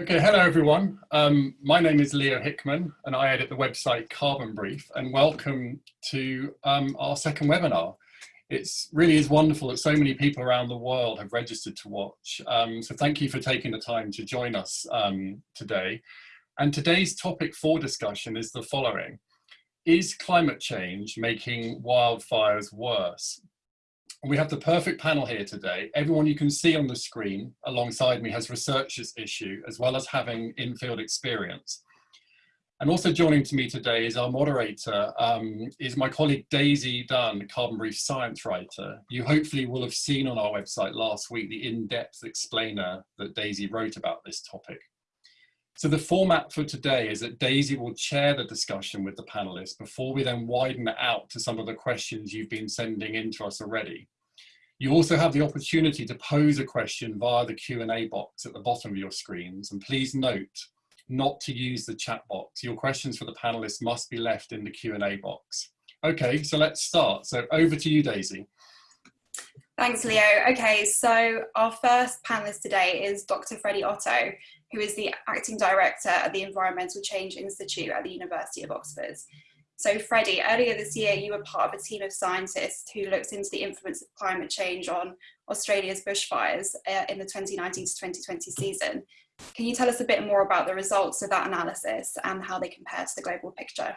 Okay, hello everyone. Um, my name is Leo Hickman and I edit the website Carbon Brief and welcome to um, our second webinar. It really is wonderful that so many people around the world have registered to watch. Um, so thank you for taking the time to join us um, today. And today's topic for discussion is the following. Is climate change making wildfires worse? We have the perfect panel here today. Everyone you can see on the screen alongside me has researched this issue as well as having in-field experience. And also joining to me today is our moderator, um, is my colleague Daisy Dunne, Carbon Brief science writer. You hopefully will have seen on our website last week the in-depth explainer that Daisy wrote about this topic. So the format for today is that Daisy will chair the discussion with the panelists before we then widen it out to some of the questions you've been sending in to us already. You also have the opportunity to pose a question via the Q&A box at the bottom of your screens. And please note not to use the chat box. Your questions for the panelists must be left in the Q&A box. Okay, so let's start. So over to you, Daisy. Thanks, Leo. Okay, so our first panelist today is Dr. Freddie Otto, who is the Acting Director at the Environmental Change Institute at the University of Oxford. So Freddie, earlier this year you were part of a team of scientists who looked into the influence of climate change on Australia's bushfires uh, in the 2019 to 2020 season. Can you tell us a bit more about the results of that analysis and how they compare to the global picture?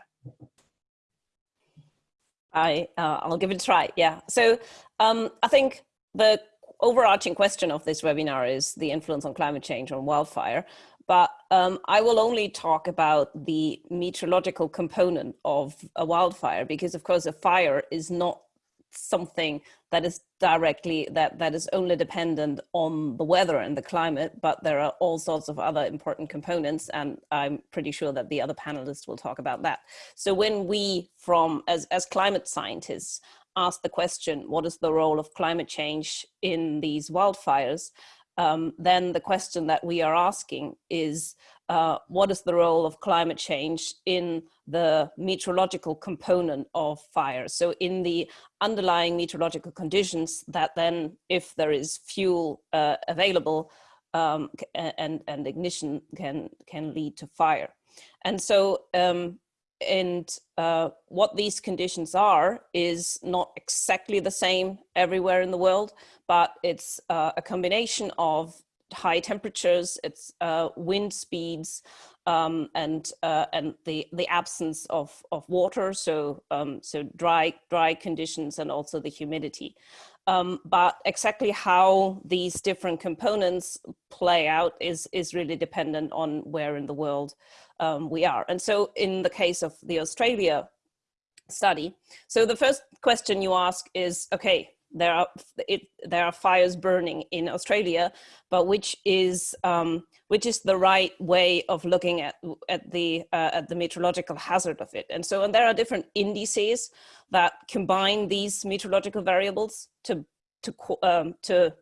I, uh, I'll give it a try, yeah. So um, I think the overarching question of this webinar is the influence on climate change on wildfire. But um, I will only talk about the meteorological component of a wildfire because of course a fire is not something that is directly that that is only dependent on the weather and the climate but there are all sorts of other important components and i'm pretty sure that the other panelists will talk about that so when we from as as climate scientists ask the question, what is the role of climate change in these wildfires? Um, then the question that we are asking is, uh, what is the role of climate change in the meteorological component of fire? So in the underlying meteorological conditions that then, if there is fuel uh, available um, and, and ignition can, can lead to fire. And so um, and uh, what these conditions are is not exactly the same everywhere in the world, but it's uh, a combination of high temperatures, it's uh, wind speeds, um, and uh, and the the absence of of water, so um, so dry dry conditions, and also the humidity. Um, but exactly how these different components play out is is really dependent on where in the world um, we are. And so in the case of the Australia study, so the first question you ask is, okay, there are it, there are fires burning in Australia, but which is um, which is the right way of looking at at the uh, at the meteorological hazard of it? And so, and there are different indices that combine these meteorological variables to to um, to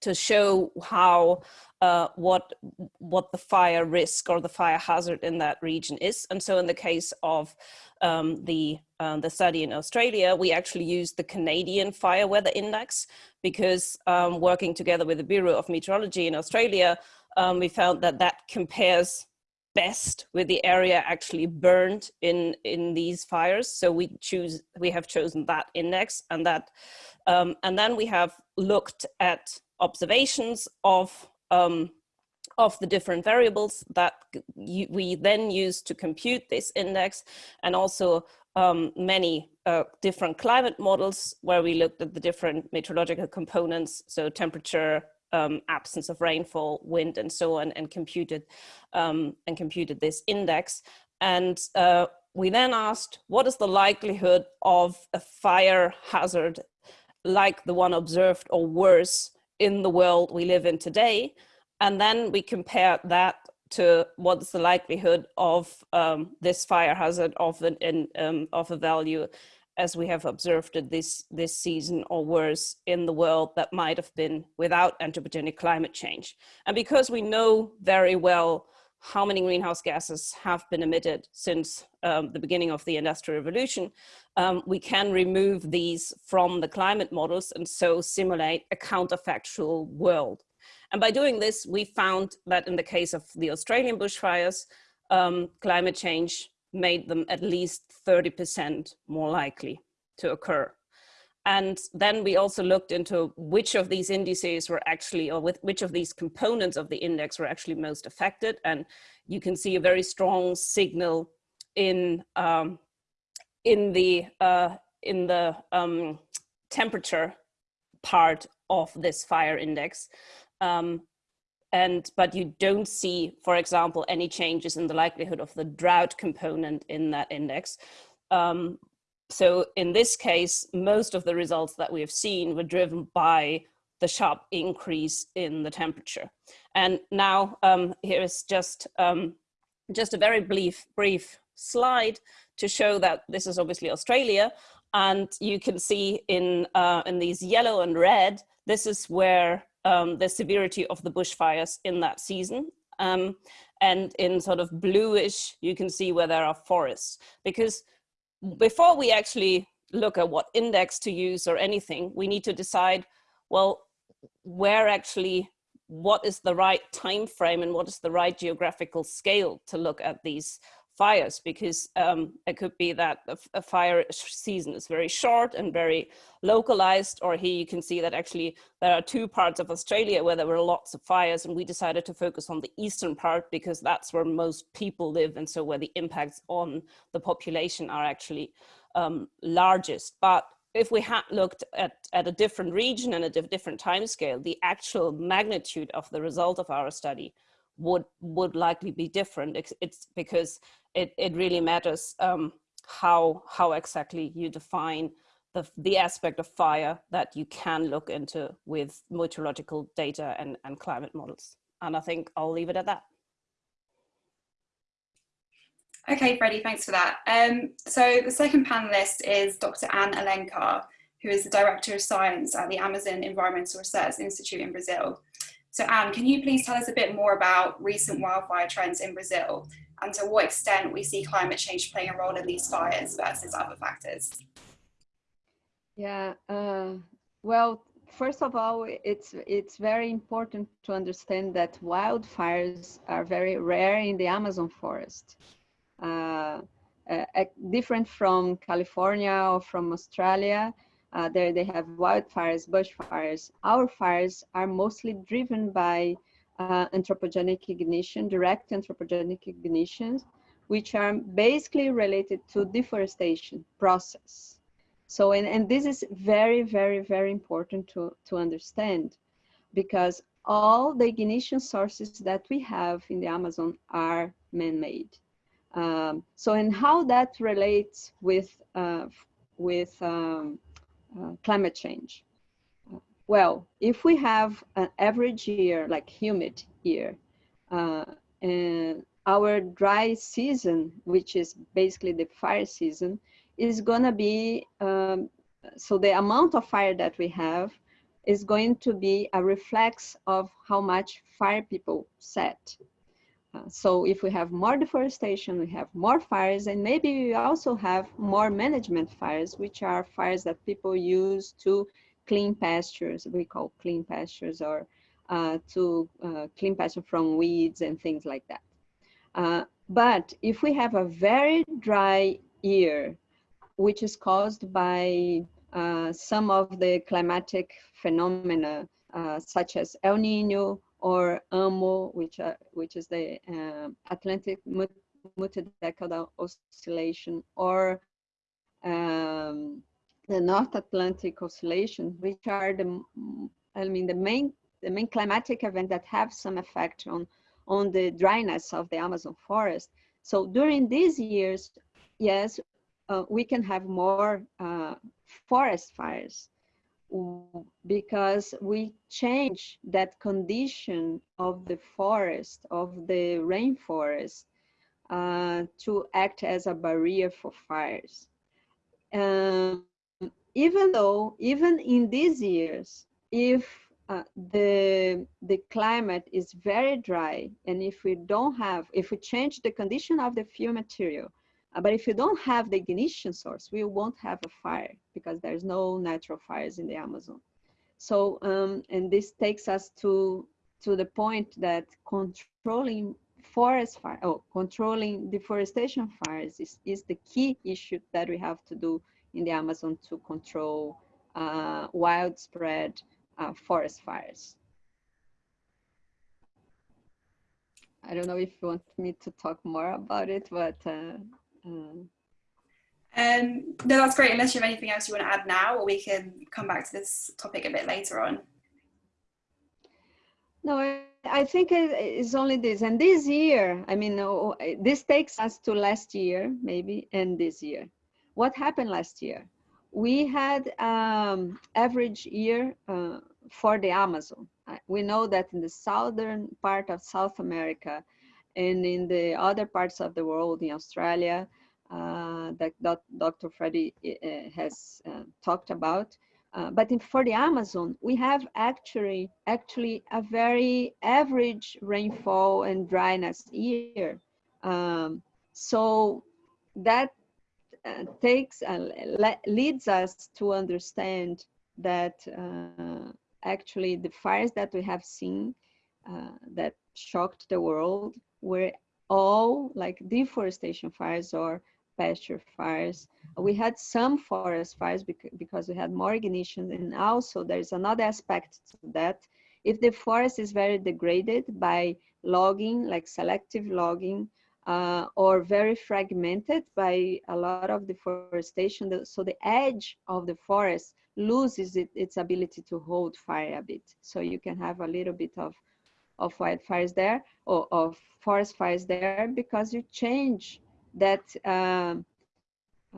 to show how uh, what what the fire risk or the fire hazard in that region is. And so in the case of um, the um, the study in Australia, we actually used the Canadian Fire Weather Index because um, working together with the Bureau of Meteorology in Australia, um, we found that that compares best with the area actually burned in in these fires. So we choose we have chosen that index and that um, and then we have looked at observations of um, of the different variables that we then use to compute this index and also um, many uh, different climate models where we looked at the different meteorological components, so temperature, um, absence of rainfall, wind, and so on, and computed um, and computed this index. And uh, we then asked, what is the likelihood of a fire hazard like the one observed or worse in the world we live in today. And then we compare that to what's the likelihood of um, this fire hazard of, an, in, um, of a value as we have observed it this, this season or worse in the world that might have been without anthropogenic climate change. And because we know very well how many greenhouse gases have been emitted since um, the beginning of the Industrial Revolution, um, we can remove these from the climate models and so simulate a counterfactual world. And by doing this, we found that in the case of the Australian bushfires, um, climate change made them at least 30% more likely to occur. And then we also looked into which of these indices were actually, or with which of these components of the index were actually most affected. And you can see a very strong signal in, um, in the, uh, in the um, temperature part of this fire index. Um, and but you don't see, for example, any changes in the likelihood of the drought component in that index. Um, so in this case, most of the results that we have seen were driven by the sharp increase in the temperature. And now um, here is just, um, just a very brief, brief slide to show that this is obviously Australia. And you can see in, uh, in these yellow and red, this is where um, the severity of the bushfires in that season. Um, and in sort of bluish, you can see where there are forests. Because before we actually look at what index to use or anything, we need to decide, well, where actually, what is the right time frame and what is the right geographical scale to look at these fires because um, it could be that a, fire season is very short and very localized or here you can see that actually there are two parts of Australia where there were lots of fires and we decided to focus on the eastern part because that's where most people live and so where the impacts on the population are actually um, largest but if we had looked at, at a different region and a different time scale, the actual magnitude of the result of our study would would likely be different. It's, it's because it, it really matters um, how, how exactly you define the, the aspect of fire that you can look into with meteorological data and, and climate models. And I think I'll leave it at that. Okay, Freddie, thanks for that. Um, so the second panelist is Dr. Ane Alencar, who is the Director of Science at the Amazon Environmental Research Institute in Brazil. So Ane, can you please tell us a bit more about recent wildfire trends in Brazil and to what extent we see climate change playing a role in these fires versus other factors? Yeah, uh, well, first of all, it's it's very important to understand that wildfires are very rare in the Amazon forest. Uh, uh, different from California or from Australia, uh, there they have wildfires, bushfires. Our fires are mostly driven by uh, anthropogenic ignition, direct anthropogenic ignitions, which are basically related to deforestation process. So, and, and this is very, very, very important to, to understand because all the ignition sources that we have in the Amazon are man-made. Um, so, and how that relates with, uh, with um, uh, climate change. Well, if we have an average year, like humid year, uh, and our dry season, which is basically the fire season, is gonna be, um, so the amount of fire that we have is going to be a reflex of how much fire people set. Uh, so if we have more deforestation, we have more fires, and maybe we also have more management fires, which are fires that people use to clean pastures, we call clean pastures, or uh, to uh, clean pasture from weeds and things like that. Uh, but if we have a very dry year, which is caused by uh, some of the climatic phenomena, uh, such as El Nino or AMO, which, are, which is the Atlantic multi-decadal oscillation, or um, the North Atlantic Oscillation, which are the, I mean, the main, the main climatic event that have some effect on, on the dryness of the Amazon forest. So during these years, yes, uh, we can have more uh, forest fires because we change that condition of the forest, of the rainforest, uh, to act as a barrier for fires. Um, even though, even in these years, if uh, the the climate is very dry, and if we don't have, if we change the condition of the fuel material, uh, but if you don't have the ignition source, we won't have a fire because there's no natural fires in the Amazon. So, um, and this takes us to to the point that controlling forest fire, oh, controlling deforestation fires is, is the key issue that we have to do in the Amazon to control uh, widespread uh, forest fires. I don't know if you want me to talk more about it, but uh, um, no, that's great. Unless you have anything else you want to add now, or we can come back to this topic a bit later on. No, I think it's only this. And this year, I mean, oh, this takes us to last year, maybe, and this year. What happened last year? We had um, average year uh, for the Amazon. We know that in the southern part of South America and in the other parts of the world, in Australia, uh, that, that Dr. Freddie uh, has uh, talked about, uh, but in, for the Amazon, we have actually actually a very average rainfall and dryness year. Um, so that uh, takes uh, leads us to understand that uh, actually the fires that we have seen uh, that shocked the world were all like deforestation fires or pasture fires. We had some forest fires because we had more ignition and also there's another aspect to that. If the forest is very degraded by logging, like selective logging, uh, or very fragmented by a lot of deforestation, so the edge of the forest loses it, its ability to hold fire a bit. So you can have a little bit of, of wildfires there or of forest fires there because you change that uh,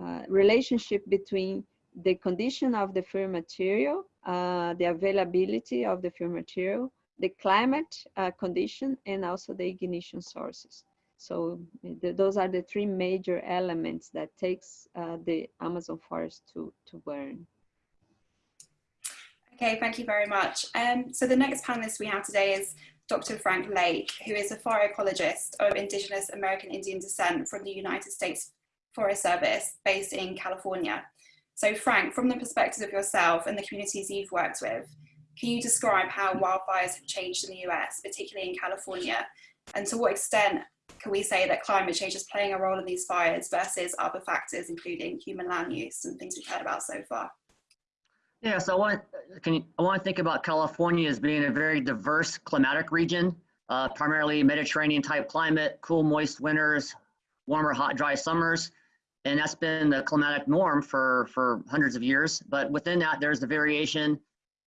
uh, relationship between the condition of the fuel material, uh, the availability of the fuel material, the climate uh, condition, and also the ignition sources. So the, those are the three major elements that takes uh, the Amazon forest to, to burn. Okay, thank you very much. Um, so the next panelist we have today is Dr. Frank Lake, who is a fire ecologist of Indigenous American Indian descent from the United States Forest Service based in California. So Frank, from the perspective of yourself and the communities you've worked with, can you describe how wildfires have changed in the US, particularly in California, and to what extent can we say that climate change is playing a role in these fires versus other factors, including human land use and things we've heard about so far? Yeah, so I want can you, I want to think about California as being a very diverse climatic region, uh, primarily Mediterranean type climate, cool, moist winters, warmer, hot, dry summers, and that's been the climatic norm for for hundreds of years. But within that, there's the variation,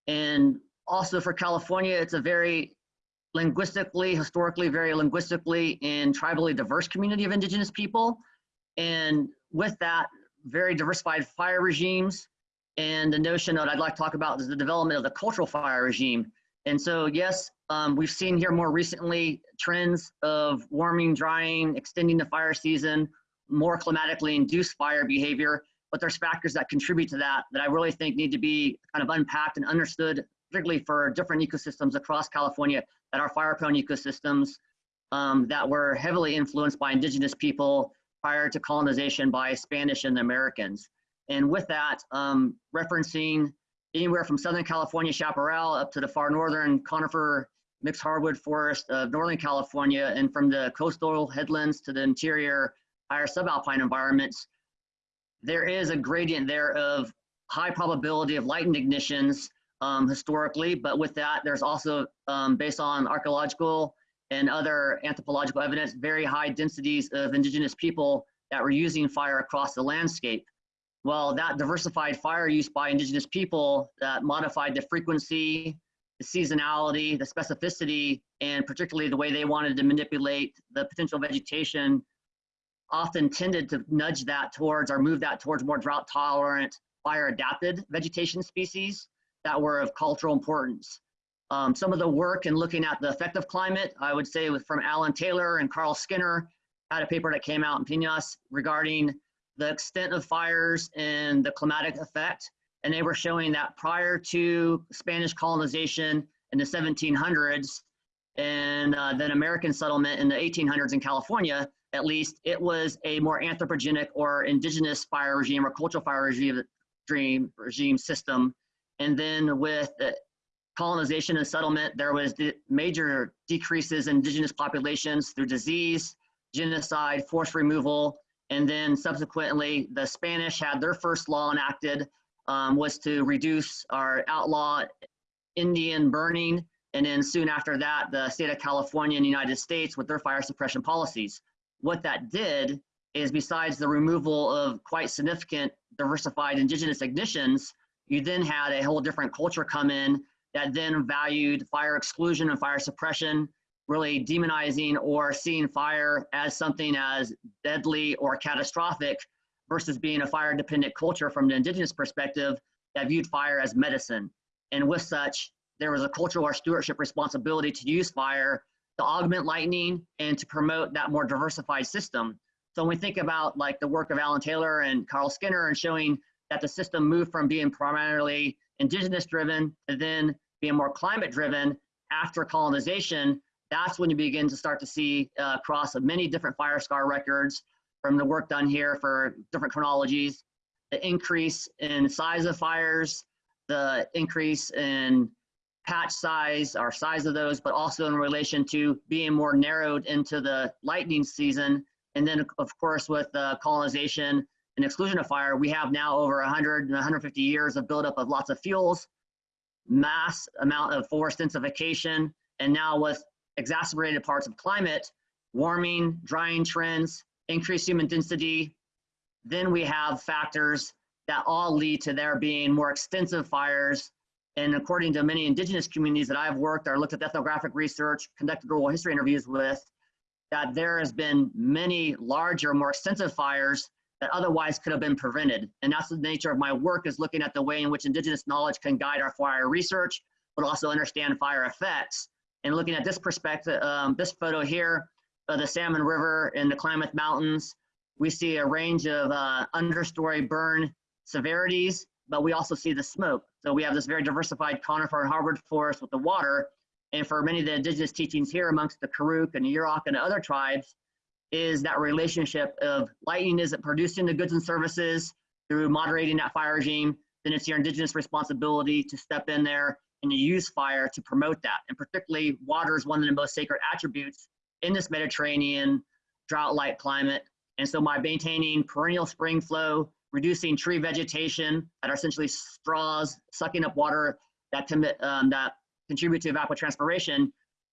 and also for California, it's a very linguistically, historically, very linguistically and tribally diverse community of indigenous people, and with that, very diversified fire regimes. And the notion that I'd like to talk about is the development of the cultural fire regime. And so, yes, um, we've seen here more recently trends of warming, drying, extending the fire season, more climatically induced fire behavior, but there's factors that contribute to that that I really think need to be kind of unpacked and understood, particularly for different ecosystems across California that are fire prone ecosystems um, that were heavily influenced by indigenous people prior to colonization by Spanish and Americans. And with that, um, referencing anywhere from Southern California chaparral up to the far northern conifer mixed hardwood forest of Northern California and from the coastal headlands to the interior higher subalpine environments, there is a gradient there of high probability of lightning ignitions um, historically, but with that, there's also, um, based on archaeological and other anthropological evidence, very high densities of indigenous people that were using fire across the landscape. Well, that diversified fire use by indigenous people that modified the frequency, the seasonality, the specificity, and particularly the way they wanted to manipulate the potential vegetation often tended to nudge that towards or move that towards more drought tolerant, fire adapted vegetation species that were of cultural importance. Um, some of the work in looking at the effect of climate, I would say was from Alan Taylor and Carl Skinner, had a paper that came out in PNAS regarding the extent of fires and the climatic effect. And they were showing that prior to Spanish colonization in the 1700s and uh, then American settlement in the 1800s in California, at least, it was a more anthropogenic or indigenous fire regime or cultural fire regime, regime system. And then with the colonization and settlement, there was the major decreases in indigenous populations through disease, genocide, forced removal, and then subsequently the Spanish had their first law enacted um, was to reduce or outlaw Indian burning. And then soon after that, the state of California in the United States with their fire suppression policies. What that did is besides the removal of quite significant diversified indigenous ignitions, you then had a whole different culture come in that then valued fire exclusion and fire suppression, really demonizing or seeing fire as something as deadly or catastrophic versus being a fire dependent culture from the indigenous perspective that viewed fire as medicine. And with such, there was a cultural or stewardship responsibility to use fire to augment lightning and to promote that more diversified system. So when we think about like the work of Alan Taylor and Carl Skinner and showing that the system moved from being primarily indigenous driven to then being more climate driven after colonization, that's when you begin to start to see uh, across many different fire scar records from the work done here for different chronologies, the increase in size of fires, the increase in patch size or size of those, but also in relation to being more narrowed into the lightning season. And then of course with uh, colonization and exclusion of fire, we have now over 100 and 150 years of buildup of lots of fuels, mass amount of forest densification, and now with exacerbated parts of climate, warming, drying trends, increased human density. Then we have factors that all lead to there being more extensive fires. And according to many indigenous communities that I've worked or looked at ethnographic research, conducted oral history interviews with, that there has been many larger, more extensive fires that otherwise could have been prevented. And that's the nature of my work is looking at the way in which indigenous knowledge can guide our fire research, but also understand fire effects. And looking at this perspective, um, this photo here of the Salmon River in the Klamath Mountains, we see a range of uh, understory burn severities, but we also see the smoke. So we have this very diversified conifer and hardwood forest with the water. And for many of the indigenous teachings here amongst the Karuk and the Yurok and other tribes, is that relationship of lightning isn't producing the goods and services through moderating that fire regime, then it's your indigenous responsibility to step in there and use fire to promote that. And particularly water is one of the most sacred attributes in this Mediterranean drought-like climate. And so by maintaining perennial spring flow, reducing tree vegetation that are essentially straws sucking up water that um, that contribute to evapotranspiration,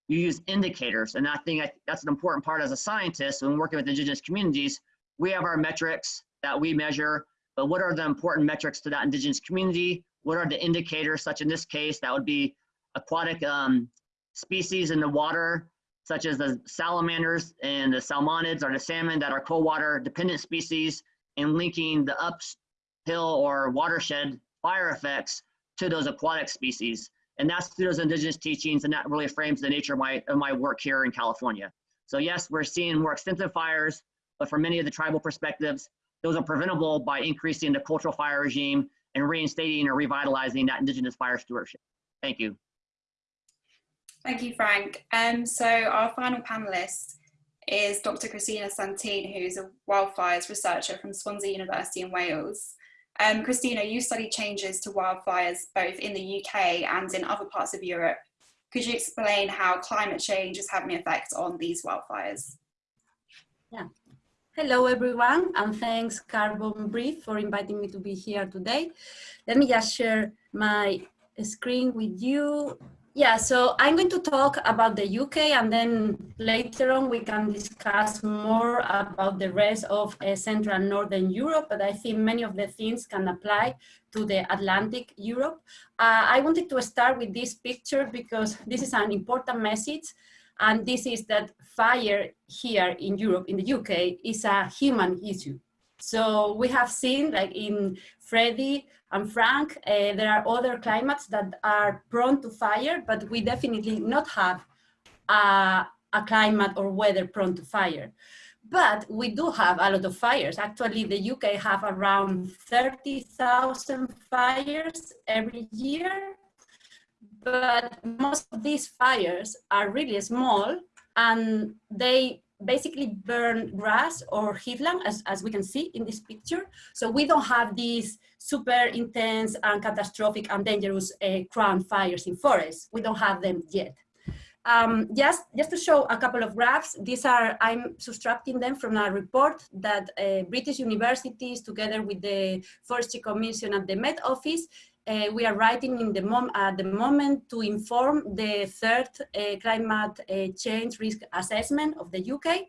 you use indicators. And I think that's an important part as a scientist when working with indigenous communities. We have our metrics that we measure, but what are the important metrics to that indigenous community? What are the indicators, such in this case, that would be aquatic um, species in the water, such as the salamanders and the salmonids or the salmon that are cold water dependent species and linking the uphill or watershed fire effects to those aquatic species. And that's through those indigenous teachings and that really frames the nature of my, of my work here in California. So yes, we're seeing more extensive fires, but from many of the tribal perspectives, those are preventable by increasing the cultural fire regime and reinstating or revitalizing that indigenous fire stewardship. Thank you. Thank you, Frank. Um, so our final panelist is Dr. Cristina Santín, who's a wildfires researcher from Swansea University in Wales. Um, Cristina, you study changes to wildfires both in the UK and in other parts of Europe. Could you explain how climate change is having an effect on these wildfires? Yeah, Hello everyone and thanks Carbon Brief for inviting me to be here today. Let me just share my screen with you. Yeah, so I'm going to talk about the UK and then later on we can discuss more about the rest of uh, Central and Northern Europe, but I think many of the things can apply to the Atlantic Europe. Uh, I wanted to start with this picture because this is an important message and this is that fire here in Europe, in the UK, is a human issue. So we have seen like in Freddie and Frank, uh, there are other climates that are prone to fire, but we definitely not have a, a climate or weather prone to fire. But we do have a lot of fires. Actually, the UK have around 30,000 fires every year but most of these fires are really small and they basically burn grass or heathland, as, as we can see in this picture. So we don't have these super intense and catastrophic and dangerous uh, crown fires in forests. We don't have them yet. Um, just, just to show a couple of graphs, these are, I'm subtracting them from a report that uh, British universities together with the Forestry Commission at the Met Office uh, we are writing in the mom at the moment to inform the third uh, climate uh, change risk assessment of the UK.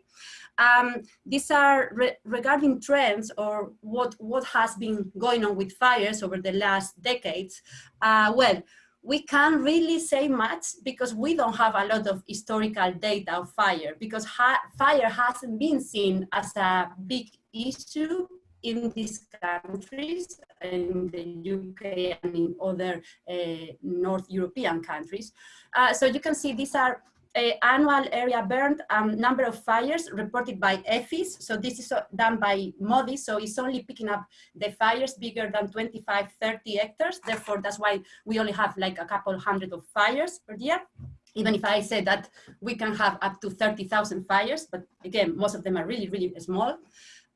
Um, these are re regarding trends or what, what has been going on with fires over the last decades. Uh, well, we can't really say much because we don't have a lot of historical data of fire because ha fire hasn't been seen as a big issue in these countries, in the UK and in other uh, North European countries. Uh, so you can see these are uh, annual area burned um, number of fires reported by EFFIS. So this is uh, done by MODIS, so it's only picking up the fires bigger than 25, 30 hectares. Therefore, that's why we only have like a couple hundred of fires per year even if I say that we can have up to 30,000 fires, but again, most of them are really, really small.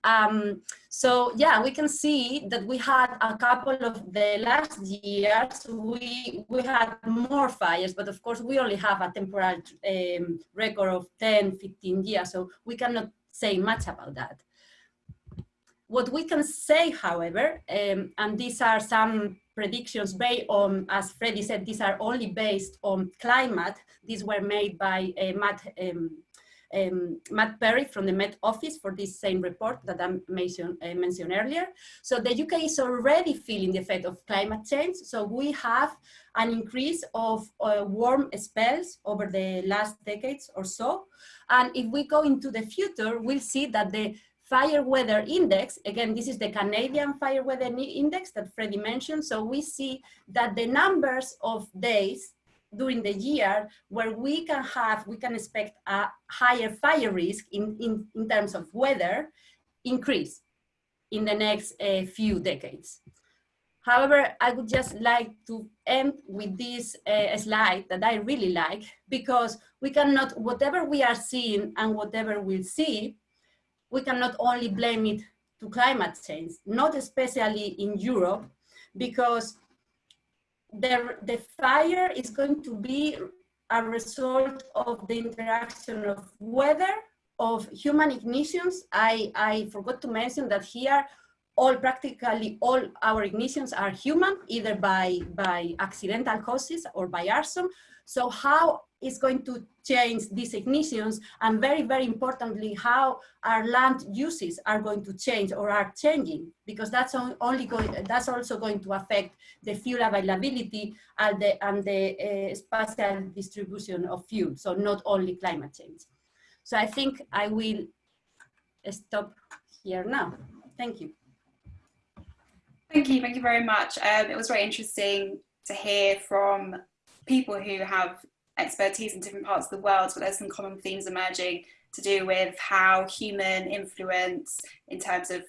Um, so yeah, we can see that we had a couple of the last years, we, we had more fires, but of course we only have a temporal um, record of 10, 15 years, so we cannot say much about that. What we can say, however, um, and these are some predictions based on, as Freddie said, these are only based on climate. These were made by uh, Matt um, um, Matt Perry from the Met Office for this same report that I mentioned, uh, mentioned earlier. So the UK is already feeling the effect of climate change. So we have an increase of uh, warm spells over the last decades or so. And if we go into the future, we'll see that the fire weather index, again, this is the Canadian fire weather index that Freddie mentioned. So we see that the numbers of days during the year where we can have, we can expect a higher fire risk in, in, in terms of weather increase in the next uh, few decades. However, I would just like to end with this uh, slide that I really like because we cannot, whatever we are seeing and whatever we'll see, we cannot only blame it to climate change, not especially in Europe, because the, the fire is going to be a result of the interaction of weather, of human ignitions. I, I forgot to mention that here, all practically all our ignitions are human, either by, by accidental causes or by arson. So how is going to change these ignitions and very, very importantly, how our land uses are going to change or are changing because that's only going, that's also going to affect the fuel availability and the, and the uh, spatial distribution of fuel. So not only climate change. So I think I will stop here now. Thank you. Thank you, thank you very much. Um, it was very interesting to hear from people who have expertise in different parts of the world, but there's some common themes emerging to do with how human influence in terms of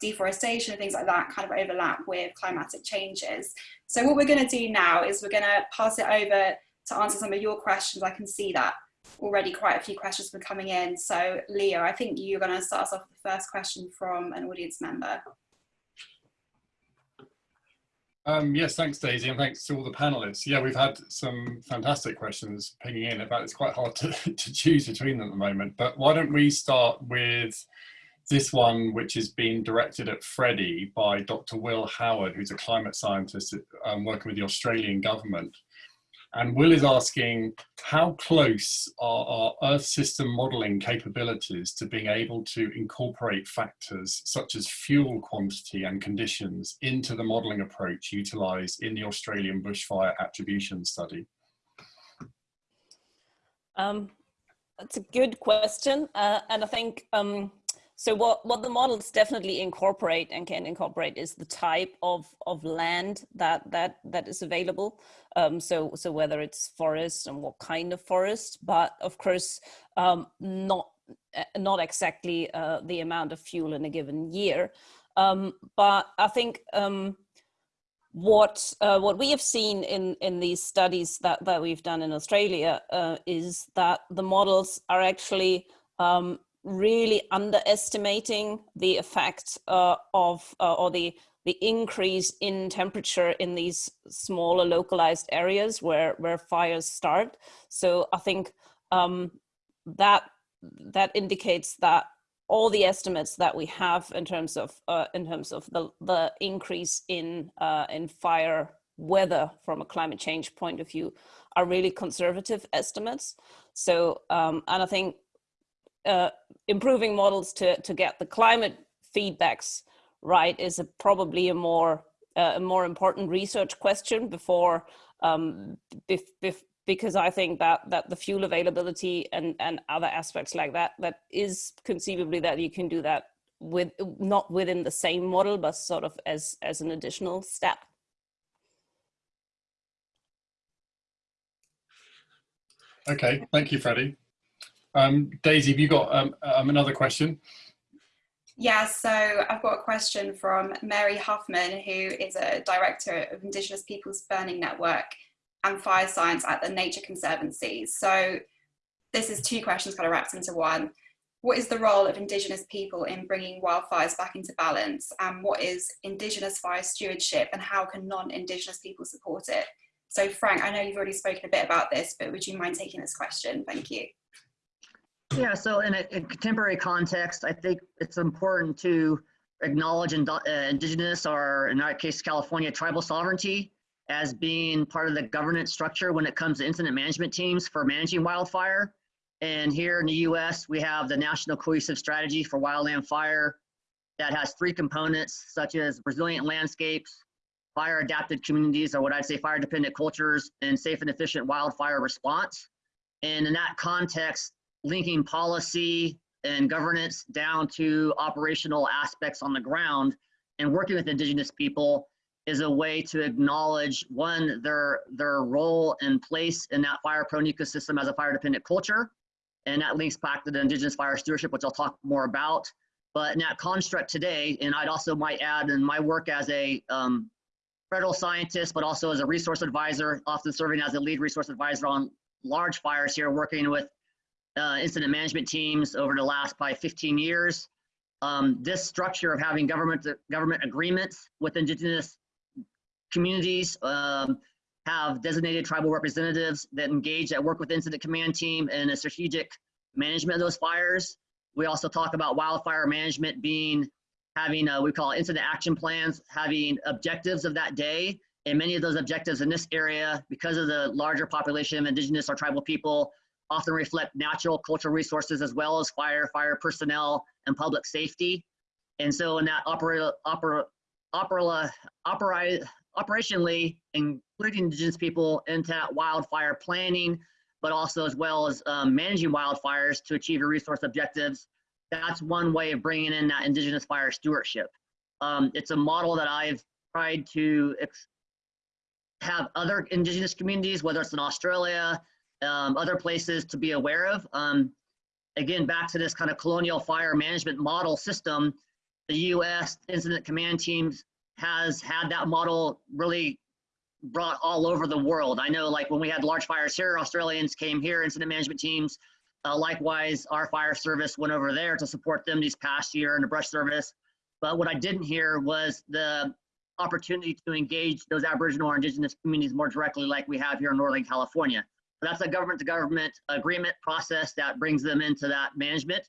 deforestation and things like that kind of overlap with climatic changes. So what we're going to do now is we're going to pass it over to answer some of your questions. I can see that already quite a few questions were coming in. So Leo, I think you're going to start us off with the first question from an audience member. Um, yes, thanks, Daisy, and thanks to all the panelists. Yeah, we've had some fantastic questions pinging in. In fact, it's quite hard to, to choose between them at the moment. But why don't we start with this one, which is being directed at Freddie by Dr. Will Howard, who's a climate scientist um, working with the Australian government. And Will is asking, how close are our Earth system modeling capabilities to being able to incorporate factors such as fuel quantity and conditions into the modeling approach utilized in the Australian bushfire attribution study? Um, that's a good question. Uh, and I think um, so what, what the models definitely incorporate and can incorporate is the type of, of land that, that, that is available. Um, so, so whether it's forest and what kind of forest, but of course, um, not, uh, not exactly uh, the amount of fuel in a given year. Um, but I think um, what uh, what we have seen in in these studies that that we've done in Australia uh, is that the models are actually um, really underestimating the effect uh, of uh, or the the increase in temperature in these smaller localized areas where where fires start. So I think um, that that indicates that all the estimates that we have in terms of uh, in terms of the the increase in uh, in fire weather from a climate change point of view are really conservative estimates. So um, and I think uh, improving models to to get the climate feedbacks right is a, probably a more uh, a more important research question before um, bef, bef, because I think that that the fuel availability and and other aspects like that that is conceivably that you can do that with not within the same model but sort of as as an additional step. Okay, thank you, Freddie. Um, Daisy, have you got um, um, another question? Yeah, so I've got a question from Mary Huffman, who is a director of Indigenous Peoples Burning Network and Fire Science at the Nature Conservancy. So this is two questions kind of wrapped into one. What is the role of Indigenous people in bringing wildfires back into balance? And what is Indigenous fire stewardship and how can non-Indigenous people support it? So Frank, I know you've already spoken a bit about this, but would you mind taking this question? Thank you. Yeah, so in a, in contemporary context, I think it's important to acknowledge ind uh, indigenous or in our case, California tribal sovereignty as being part of the governance structure when it comes to incident management teams for managing wildfire. And here in the US, we have the National Cohesive Strategy for Wildland Fire that has three components such as resilient landscapes, fire adapted communities, or what I'd say fire dependent cultures, and safe and efficient wildfire response. And in that context, linking policy and governance down to operational aspects on the ground and working with indigenous people is a way to acknowledge one their their role and place in that fire prone ecosystem as a fire dependent culture and that links back to the indigenous fire stewardship which i'll talk more about. But in that construct today and i'd also might add in my work as a um, federal scientist but also as a resource advisor often serving as a lead resource advisor on large fires here working with uh, incident management teams over the last probably 15 years. Um, this structure of having government government agreements with indigenous communities um, have designated tribal representatives that engage that work with incident command team and a strategic management of those fires. We also talk about wildfire management being having uh, we call incident action plans, having objectives of that day. And many of those objectives in this area, because of the larger population of indigenous or tribal people, often reflect natural cultural resources as well as fire, fire personnel, and public safety. And so in that opera, opera, opera, opera, operationally, including indigenous people into that wildfire planning, but also as well as um, managing wildfires to achieve your resource objectives. That's one way of bringing in that indigenous fire stewardship. Um, it's a model that I've tried to have other indigenous communities, whether it's in Australia, um, other places to be aware of. Um, again, back to this kind of colonial fire management model system, the U.S. Incident Command Teams has had that model really brought all over the world. I know like when we had large fires here, Australians came here, incident management teams. Uh, likewise, our fire service went over there to support them these past year in the brush service. But what I didn't hear was the opportunity to engage those Aboriginal or Indigenous communities more directly like we have here in Northern California. That's a government to government agreement process that brings them into that management.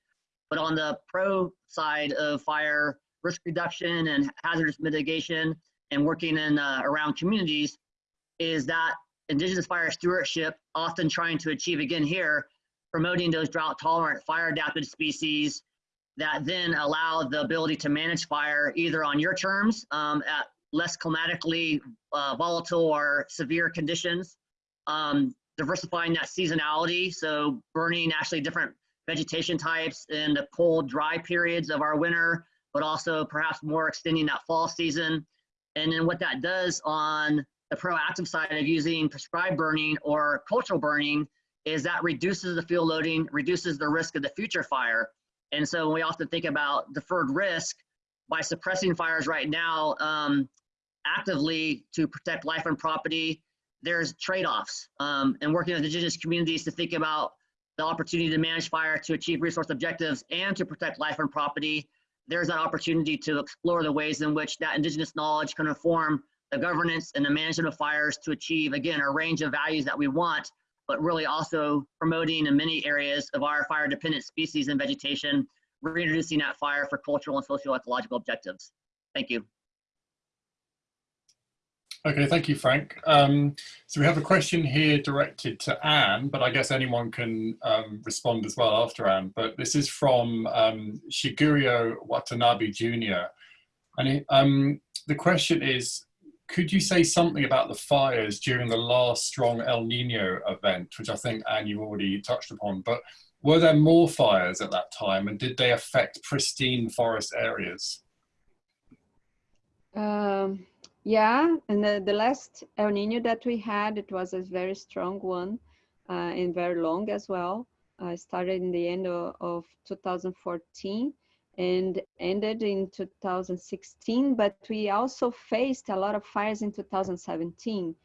But on the pro side of fire risk reduction and hazardous mitigation and working in uh, around communities is that indigenous fire stewardship often trying to achieve again here promoting those drought tolerant fire adapted species that then allow the ability to manage fire either on your terms um, at less climatically uh, volatile or severe conditions um, diversifying that seasonality. So burning actually different vegetation types in the cold, dry periods of our winter, but also perhaps more extending that fall season. And then what that does on the proactive side of using prescribed burning or cultural burning is that reduces the fuel loading, reduces the risk of the future fire. And so we often think about deferred risk by suppressing fires right now um, actively to protect life and property there's trade-offs um, and working with indigenous communities to think about the opportunity to manage fire to achieve resource objectives and to protect life and property, there's an opportunity to explore the ways in which that indigenous knowledge can inform the governance and the management of fires to achieve, again, a range of values that we want, but really also promoting in many areas of our fire dependent species and vegetation, reintroducing that fire for cultural and social ecological objectives. Thank you. Okay, thank you, Frank. Um, so we have a question here directed to Ane, but I guess anyone can um, respond as well after Ane. But this is from um, Shigeru Watanabe Jr. And um, the question is, could you say something about the fires during the last strong El Nino event, which I think, Ane, you already touched upon, but were there more fires at that time and did they affect pristine forest areas? Um, yeah, and the, the last El Nino that we had, it was a very strong one uh, and very long as well. Uh, started in the end of, of 2014 and ended in 2016, but we also faced a lot of fires in 2017.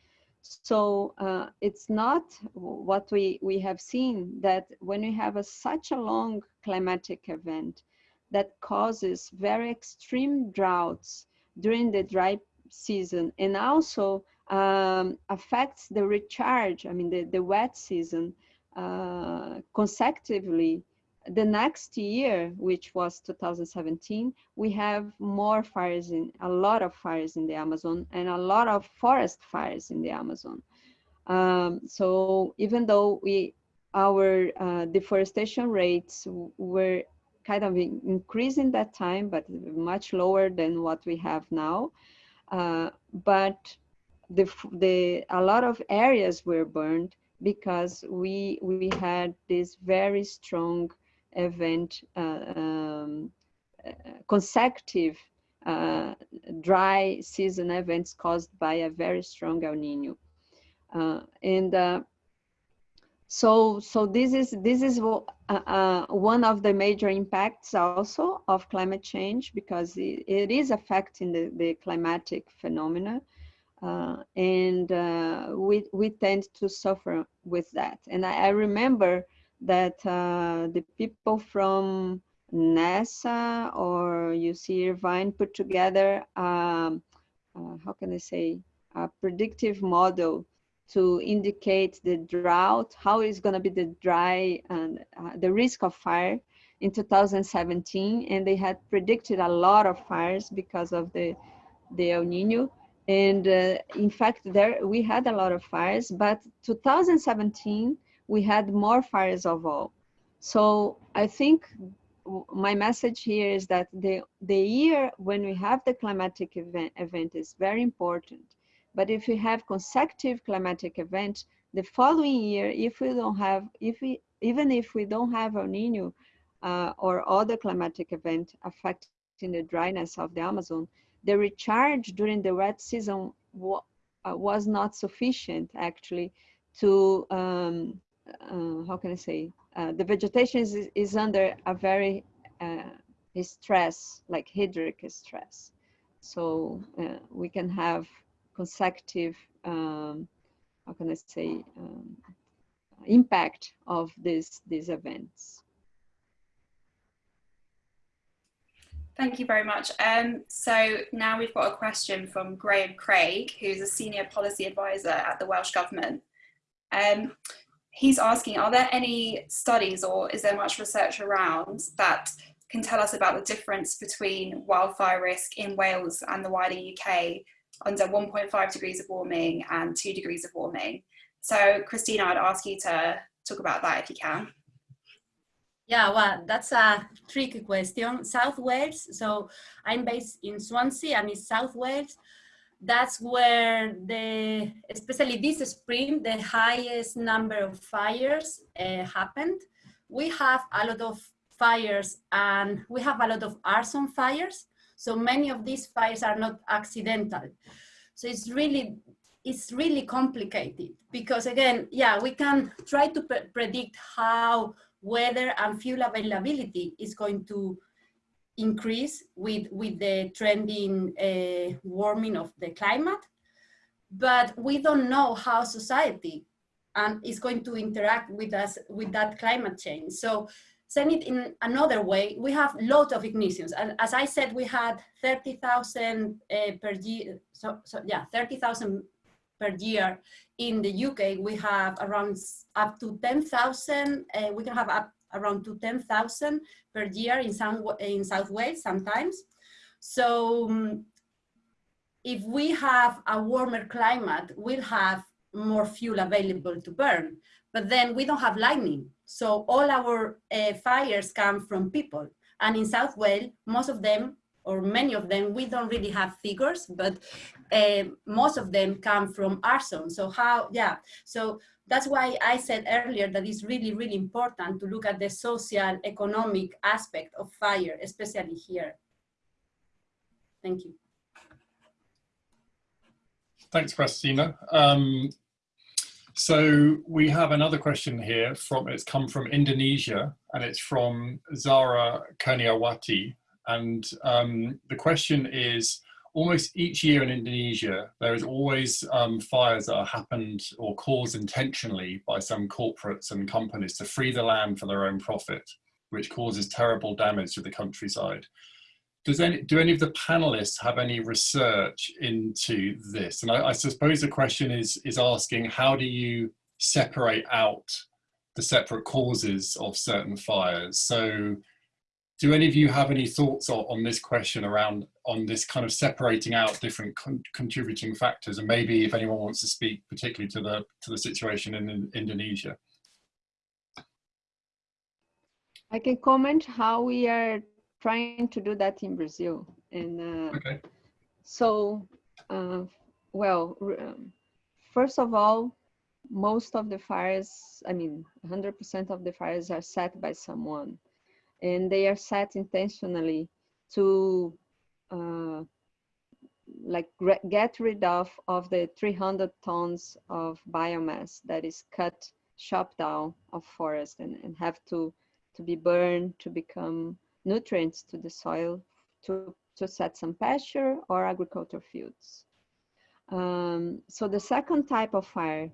So uh, it's not what we, we have seen that when we have a, such a long climatic event that causes very extreme droughts during the dry season and also um, affects the recharge, I mean, the, the wet season uh, consecutively. The next year, which was 2017, we have more fires in, a lot of fires in the Amazon and a lot of forest fires in the Amazon. Um, so even though we, our uh, deforestation rates were kind of increasing that time, but much lower than what we have now. Uh, but the, the, a lot of areas were burned because we, we had this very strong event, uh, um, uh, consecutive uh, dry season events caused by a very strong El Nino. Uh, and so, so this is this is uh, uh, one of the major impacts also of climate change because it, it is affecting the, the climatic phenomena, uh, and uh, we we tend to suffer with that. And I, I remember that uh, the people from NASA or UC Irvine put together, um, uh, how can I say, a predictive model to indicate the drought, how is going to be the dry and uh, the risk of fire in 2017. And they had predicted a lot of fires because of the, the El Nino. And uh, in fact, there we had a lot of fires, but 2017, we had more fires of all. So I think my message here is that the, the year when we have the climatic event, event is very important but if we have consecutive climatic events, the following year, if we don't have, if we, even if we don't have El Nino uh, or other climatic event affecting the dryness of the Amazon, the recharge during the wet season uh, was not sufficient actually to, um, uh, how can I say, uh, the vegetation is, is under a very uh, stress, like hydric stress. So uh, we can have consecutive, um, how can I say, um, impact of this, these events. Thank you very much. Um, so now we've got a question from Graham Craig, who's a senior policy advisor at the Welsh Government. Um, he's asking, are there any studies or is there much research around that can tell us about the difference between wildfire risk in Wales and the wider UK under 1.5 degrees of warming and 2 degrees of warming. So Cristina, I'd ask you to talk about that if you can. Yeah, well, that's a tricky question. South Wales, so I'm based in Swansea and it's South Wales. That's where the, especially this spring, the highest number of fires uh, happened. We have a lot of fires and we have a lot of arson fires. So many of these fires are not accidental. So it's really, it's really complicated because again, yeah, we can try to pre predict how weather and fuel availability is going to increase with, with the trending uh, warming of the climate. But we don't know how society and is going to interact with us with that climate change. So saying it in another way, we have lots of ignitions. And as I said, we had 30,000 uh, per year, so, so yeah, 30,000 per year. In the UK, we have around up to 10,000, uh, we can have up around to 10,000 per year in, some, in South Wales sometimes. So um, if we have a warmer climate, we'll have more fuel available to burn, but then we don't have lightning. So all our uh, fires come from people. And in South Wales, most of them, or many of them, we don't really have figures, but uh, most of them come from arson. So how, yeah, so that's why I said earlier that it's really, really important to look at the social, economic aspect of fire, especially here. Thank you. Thanks, Cristina. Um, so we have another question here from, it's come from Indonesia and it's from Zara Kurniawati. And um, the question is, almost each year in Indonesia, there is always um, fires that are happened or caused intentionally by some corporates and companies to free the land for their own profit, which causes terrible damage to the countryside. Does any, do any of the panelists have any research into this? And I, I suppose the question is, is asking, how do you separate out the separate causes of certain fires? So do any of you have any thoughts on, on this question around on this kind of separating out different con contributing factors and maybe if anyone wants to speak particularly to the to the situation in, in Indonesia I can comment how we are trying to do that in Brazil. And uh, okay. so uh, well um, first of all most of the fires I mean 100% of the fires are set by someone. And they are set intentionally to uh, like get rid of of the 300 tons of biomass that is cut chopped down of forest and, and have to to be burned to become nutrients to the soil to to set some pasture or agricultural fields um, so the second type of fire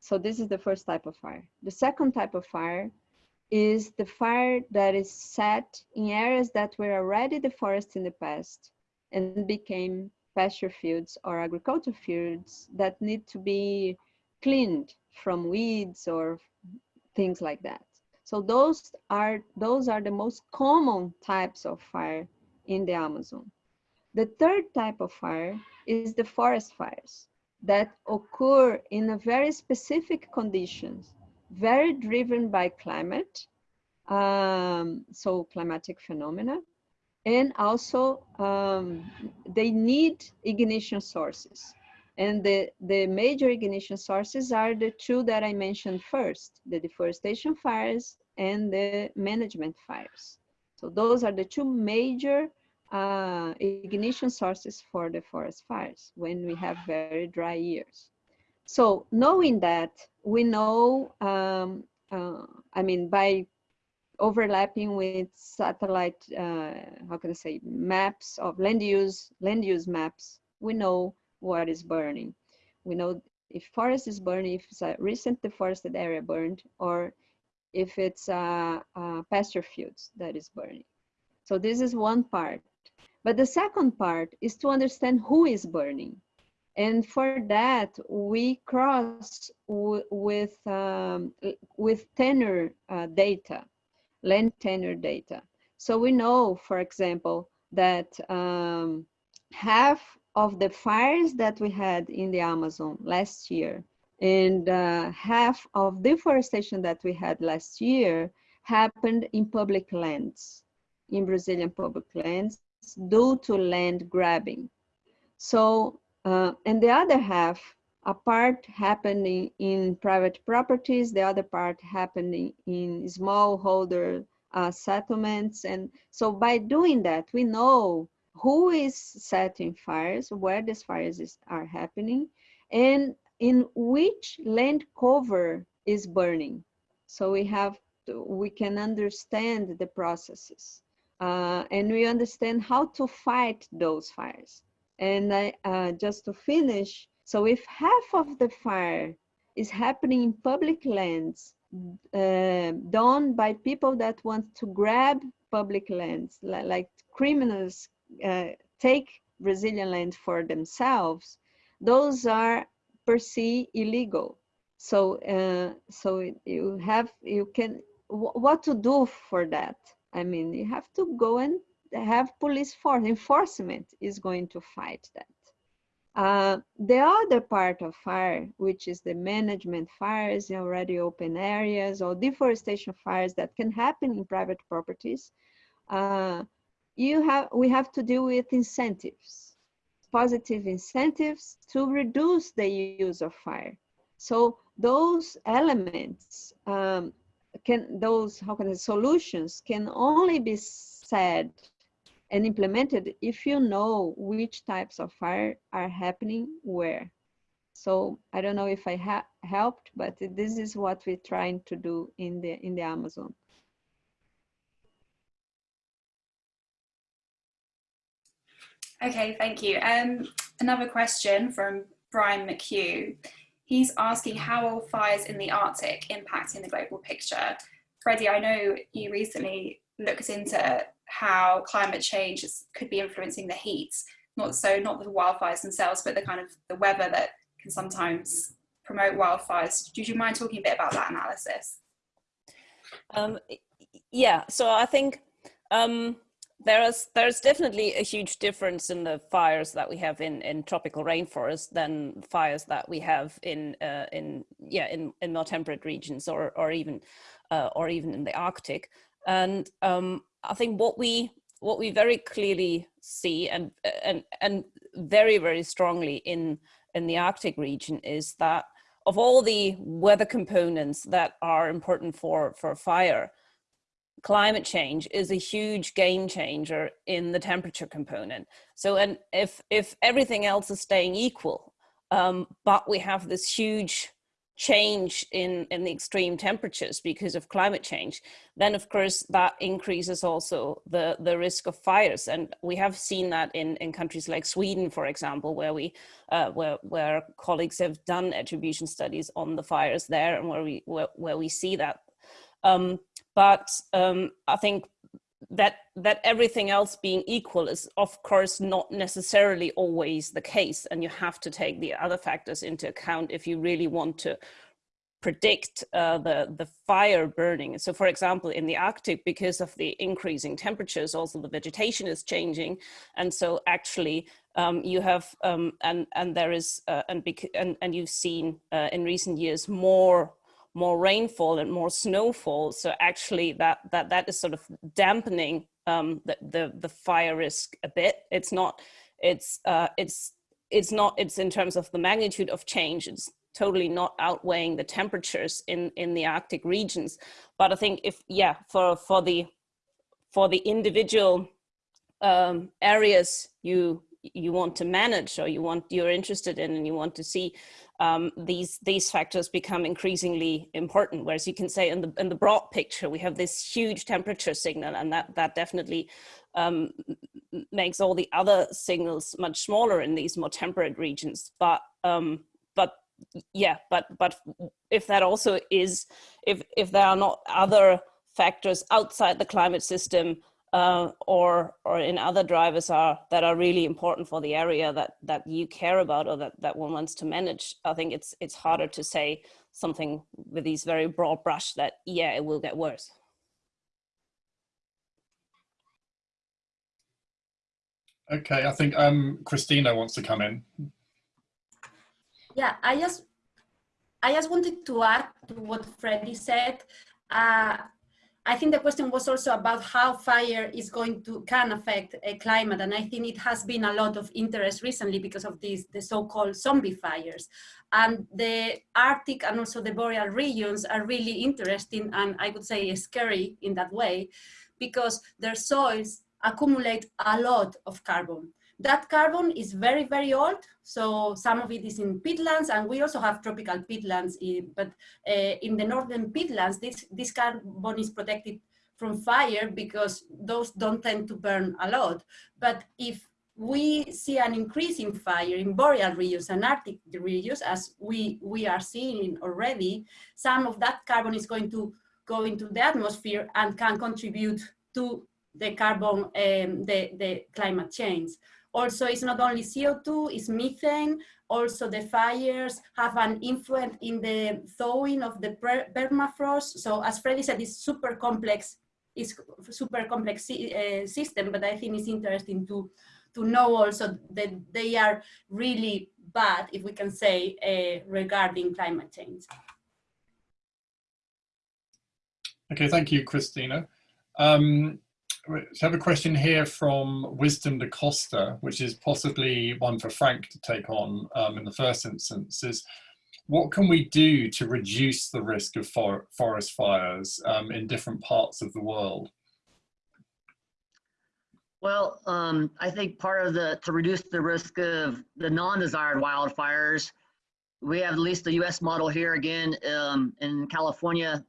so this is the first type of fire the second type of fire is the fire that is set in areas that were already the forest in the past and became pasture fields or agricultural fields that need to be cleaned from weeds or things like that. So those are those are the most common types of fire in the Amazon. The third type of fire is the forest fires that occur in a very specific conditions very driven by climate, um, so climatic phenomena, and also um, they need ignition sources. And the, the major ignition sources are the two that I mentioned first, the deforestation fires and the management fires. So those are the two major uh, ignition sources for the forest fires when we have very dry years. So knowing that, we know, um, uh, I mean, by overlapping with satellite, uh, how can I say, maps of land use, land use maps, we know what is burning. We know if forest is burning, if it's a recent deforested area burned, or if it's a, a pasture fields that is burning. So this is one part. But the second part is to understand who is burning. And for that, we cross with, um, with tenure uh, data, land tenure data. So we know, for example, that um, half of the fires that we had in the Amazon last year and uh, half of deforestation that we had last year happened in public lands, in Brazilian public lands, due to land grabbing. So uh, and the other half, a part happening in private properties, the other part happening in smallholder uh, settlements. And so by doing that, we know who is setting fires, where these fires is, are happening, and in which land cover is burning. So we have to, we can understand the processes uh, and we understand how to fight those fires. And I, uh, just to finish, so if half of the fire is happening in public lands uh, done by people that want to grab public lands, like, like criminals uh, take Brazilian land for themselves, those are per se illegal. So, uh, so you have, you can, what to do for that? I mean, you have to go and have police force, enforcement is going to fight that. Uh, the other part of fire, which is the management fires in already open areas or deforestation fires that can happen in private properties, uh, you have we have to deal with incentives, positive incentives to reduce the use of fire. So those elements um, can those how can the solutions can only be said and implemented if you know which types of fire are happening where. So I don't know if I ha helped, but this is what we're trying to do in the in the Amazon. Okay, thank you. Um, another question from Brian McHugh. He's asking how are fires in the Arctic impacting the global picture? Freddie, I know you recently looked into how climate change could be influencing the heat, not so not the wildfires themselves, but the kind of the weather that can sometimes promote wildfires. Do you mind talking a bit about that analysis? Um, yeah, so I think um, there's there's definitely a huge difference in the fires that we have in in tropical rainforest than fires that we have in uh, in yeah in in more temperate regions or or even uh, or even in the Arctic. And um, I think what we what we very clearly see and and and very very strongly in in the Arctic region is that of all the weather components that are important for for fire, climate change is a huge game changer in the temperature component. So and if if everything else is staying equal, um, but we have this huge change in, in the extreme temperatures because of climate change, then of course that increases also the, the risk of fires. And we have seen that in, in countries like Sweden, for example, where we uh, where, where colleagues have done attribution studies on the fires there and where we where, where we see that. Um, but um, I think that that everything else being equal is of course not necessarily always the case. And you have to take the other factors into account if you really want to predict uh, the the fire burning. So for example in the arctic because of the increasing temperatures also the vegetation is changing. And so actually um, you have um, and and there is uh, and, and and you've seen uh, in recent years more more rainfall and more snowfall. So actually that, that, that is sort of dampening um, the, the, the fire risk a bit. It's not, it's, uh, it's, it's not, it's in terms of the magnitude of change, it's totally not outweighing the temperatures in, in the Arctic regions. But I think if, yeah, for, for the, for the individual um, areas you, you want to manage or you want, you're interested in and you want to see um, these these factors become increasingly important. Whereas you can say in the in the broad picture, we have this huge temperature signal, and that that definitely um, makes all the other signals much smaller in these more temperate regions. But um, but yeah, but but if that also is if if there are not other factors outside the climate system uh, or or in other drivers are that are really important for the area that that you care about or that that one wants to manage i think it's it's harder to say something with these very broad brush that yeah it will get worse. Okay i think um cristina wants to come in. Yeah i just i just wanted to add to what freddie said. Uh, I think the question was also about how fire is going to can affect a climate, and I think it has been a lot of interest recently because of these the so-called zombie fires, and the Arctic and also the boreal regions are really interesting and I would say scary in that way, because their soils accumulate a lot of carbon. That carbon is very, very old. So some of it is in peatlands and we also have tropical peatlands, in, but uh, in the northern peatlands, this, this carbon is protected from fire because those don't tend to burn a lot. But if we see an increase in fire in boreal regions and Arctic regions, as we, we are seeing already, some of that carbon is going to go into the atmosphere and can contribute to the carbon, um, the, the climate change. Also, it's not only CO2, it's methane. Also, the fires have an influence in the thawing of the permafrost. So as Freddie said, it's super complex, it's super complex uh, system, but I think it's interesting to, to know also that they are really bad, if we can say, uh, regarding climate change. Okay, thank you, Cristina. Um, we have a question here from Wisdom de Costa, which is possibly one for Frank to take on um, in the first instance, is what can we do to reduce the risk of for forest fires um, in different parts of the world? Well, um, I think part of the, to reduce the risk of the non-desired wildfires, we have at least the US model here again um, in California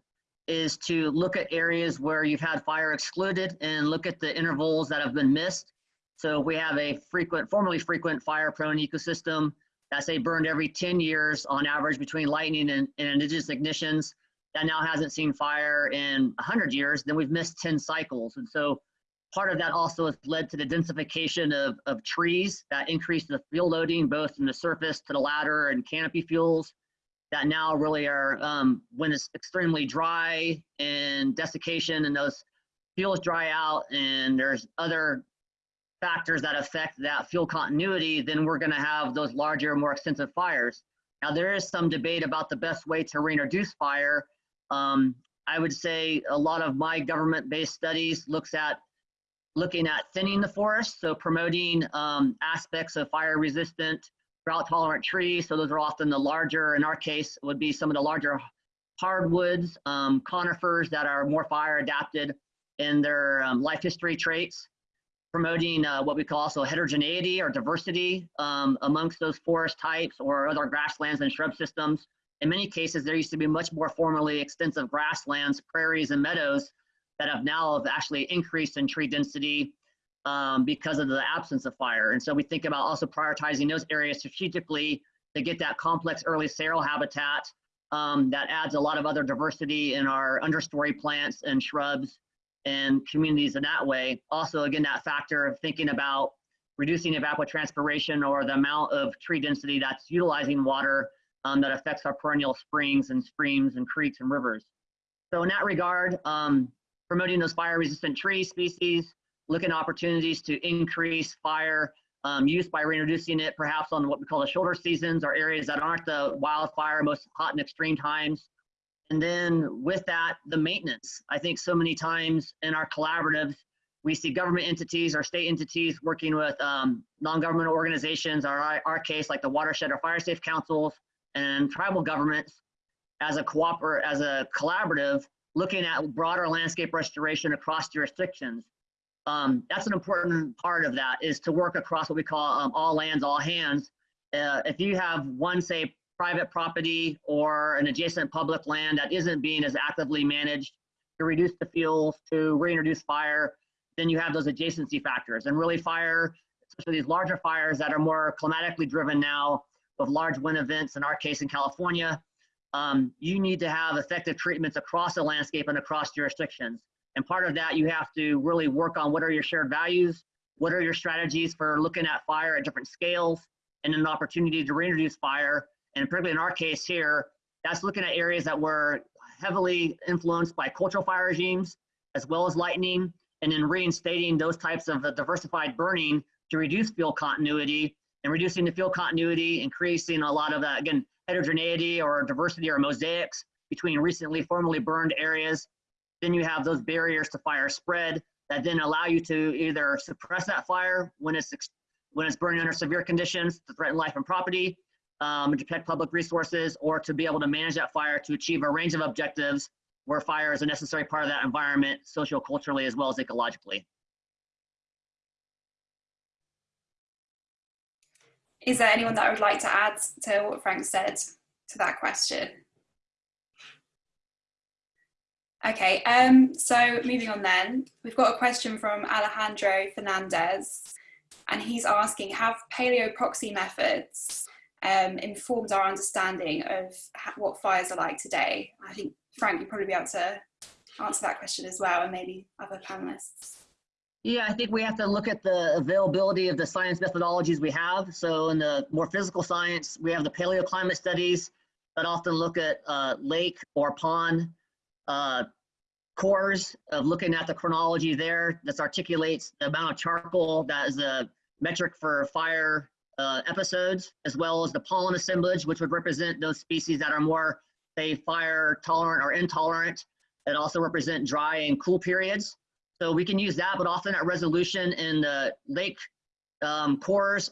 is to look at areas where you've had fire excluded and look at the intervals that have been missed. So we have a frequent, formerly frequent fire prone ecosystem that's say burned every 10 years on average between lightning and, and indigenous ignitions that now hasn't seen fire in 100 years, then we've missed 10 cycles. And so part of that also has led to the densification of, of trees that increase the fuel loading both from the surface to the ladder and canopy fuels that now really are um, when it's extremely dry and desiccation and those fuels dry out and there's other factors that affect that fuel continuity, then we're going to have those larger, more extensive fires. Now, there is some debate about the best way to reintroduce fire. Um, I would say a lot of my government-based studies looks at looking at thinning the forest, so promoting um, aspects of fire-resistant drought tolerant trees. So those are often the larger, in our case, would be some of the larger hardwoods, um, conifers that are more fire adapted in their um, life history traits, promoting uh, what we call also heterogeneity or diversity um, amongst those forest types or other grasslands and shrub systems. In many cases, there used to be much more formerly extensive grasslands, prairies, and meadows that have now have actually increased in tree density um, because of the absence of fire. And so we think about also prioritizing those areas strategically to get that complex early seral habitat um, that adds a lot of other diversity in our understory plants and shrubs and communities in that way. Also, again, that factor of thinking about reducing evapotranspiration or the amount of tree density that's utilizing water um, that affects our perennial springs and streams and creeks and rivers. So in that regard, um, promoting those fire resistant tree species, looking at opportunities to increase fire um, use by reintroducing it perhaps on what we call the shoulder seasons or areas that aren't the wildfire most hot and extreme times. And then with that, the maintenance. I think so many times in our collaboratives, we see government entities or state entities working with um, non-governmental organizations, or our, our case, like the Watershed or Fire Safe Councils and tribal governments as a cooper as a collaborative, looking at broader landscape restoration across jurisdictions um, that's an important part of that is to work across what we call um, all lands, all hands. Uh, if you have one, say, private property or an adjacent public land that isn't being as actively managed to reduce the fuels, to reintroduce fire, then you have those adjacency factors. And really fire, especially these larger fires that are more climatically driven now with large wind events, in our case in California, um, you need to have effective treatments across the landscape and across jurisdictions. And part of that, you have to really work on what are your shared values, what are your strategies for looking at fire at different scales, and an opportunity to reintroduce fire. And particularly in our case here, that's looking at areas that were heavily influenced by cultural fire regimes, as well as lightning, and then reinstating those types of uh, diversified burning to reduce fuel continuity and reducing the fuel continuity, increasing a lot of that, again, heterogeneity or diversity or mosaics between recently formerly burned areas then you have those barriers to fire spread that then allow you to either suppress that fire when it's when it's burning under severe conditions to threaten life and property, um, to protect public resources, or to be able to manage that fire to achieve a range of objectives where fire is a necessary part of that environment, socio-culturally as well as ecologically. Is there anyone that would like to add to what Frank said to that question? Okay, um, so moving on then, we've got a question from Alejandro Fernandez, and he's asking, have paleo proxy methods um, informed our understanding of what fires are like today? I think, Frank, you'd probably be able to answer that question as well, and maybe other panelists. Yeah, I think we have to look at the availability of the science methodologies we have. So in the more physical science, we have the paleoclimate studies that often look at uh, lake or pond uh, cores of looking at the chronology there. This articulates the amount of charcoal that is a metric for fire uh, episodes, as well as the pollen assemblage, which would represent those species that are more, say, fire tolerant or intolerant, that also represent dry and cool periods. So we can use that, but often that resolution in the lake um, cores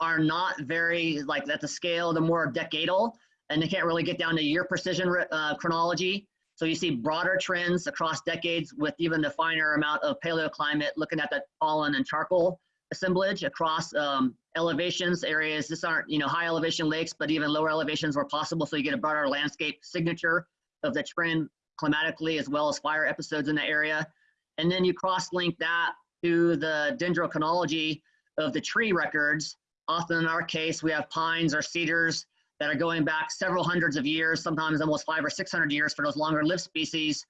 are not very, like at the scale, the more decadal, and they can't really get down to year precision uh, chronology. So you see broader trends across decades with even the finer amount of paleoclimate looking at the pollen and charcoal assemblage across um, elevations areas. This aren't, you know, high elevation lakes, but even lower elevations where possible. So you get a broader landscape signature of the trend climatically as well as fire episodes in the area. And then you cross-link that to the dendrochronology of the tree records. Often in our case, we have pines or cedars that are going back several hundreds of years, sometimes almost five or 600 years for those longer lived species.